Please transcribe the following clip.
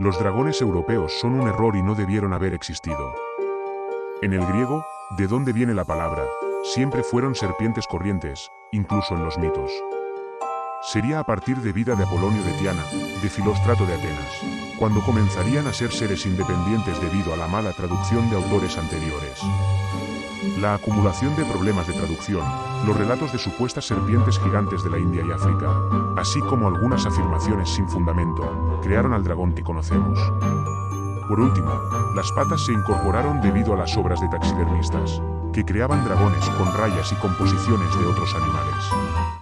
Los dragones europeos son un error y no debieron haber existido. En el griego, ¿de dónde viene la palabra? Siempre fueron serpientes corrientes, incluso en los mitos. Sería a partir de vida de Apolonio de Tiana, de Filóstrato de Atenas, cuando comenzarían a ser seres independientes debido a la mala traducción de autores anteriores. La acumulación de problemas de traducción, los relatos de supuestas serpientes gigantes de la India y África, así como algunas afirmaciones sin fundamento, crearon al dragón que conocemos. Por último, las patas se incorporaron debido a las obras de taxidermistas, que creaban dragones con rayas y composiciones de otros animales.